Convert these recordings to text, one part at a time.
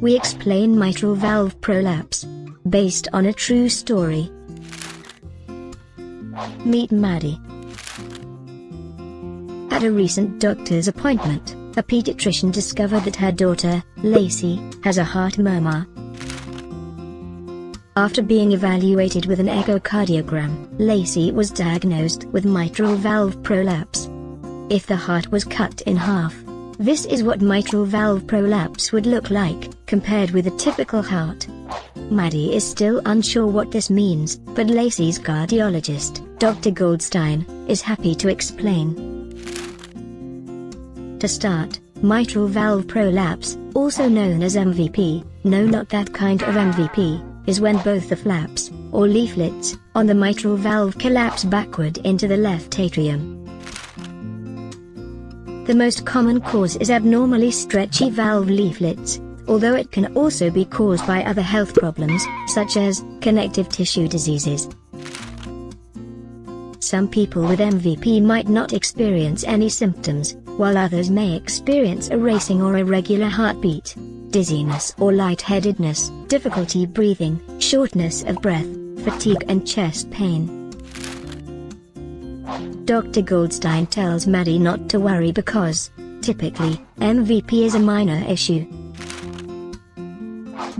we explain mitral valve prolapse. Based on a true story. Meet Maddie. At a recent doctor's appointment, a pediatrician discovered that her daughter, Lacey, has a heart murmur. After being evaluated with an echocardiogram, Lacey was diagnosed with mitral valve prolapse. If the heart was cut in half, this is what mitral valve prolapse would look like, compared with a typical heart. Maddie is still unsure what this means, but Lacey's cardiologist, Dr. Goldstein, is happy to explain. To start, mitral valve prolapse, also known as MVP, no not that kind of MVP, is when both the flaps, or leaflets, on the mitral valve collapse backward into the left atrium. The most common cause is abnormally stretchy valve leaflets, although it can also be caused by other health problems, such as connective tissue diseases. Some people with MVP might not experience any symptoms, while others may experience a racing or irregular heartbeat, dizziness or lightheadedness, difficulty breathing, shortness of breath, fatigue and chest pain. Dr. Goldstein tells Maddie not to worry because, typically, MVP is a minor issue.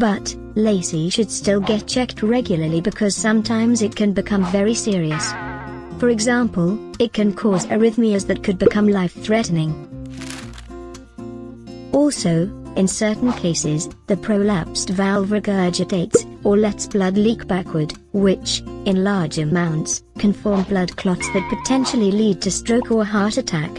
But, Lacey should still get checked regularly because sometimes it can become very serious. For example, it can cause arrhythmias that could become life-threatening. Also, in certain cases, the prolapsed valve regurgitates, or lets blood leak backward, which, in large amounts, can form blood clots that potentially lead to stroke or heart attack.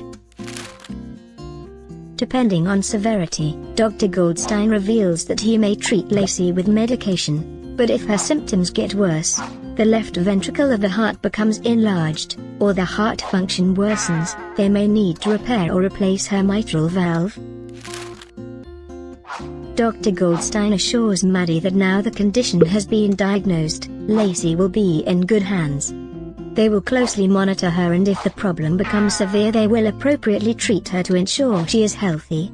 Depending on severity, Dr. Goldstein reveals that he may treat Lacey with medication, but if her symptoms get worse, the left ventricle of the heart becomes enlarged, or the heart function worsens, they may need to repair or replace her mitral valve. Dr. Goldstein assures Maddie that now the condition has been diagnosed, Lacey will be in good hands. They will closely monitor her and if the problem becomes severe they will appropriately treat her to ensure she is healthy.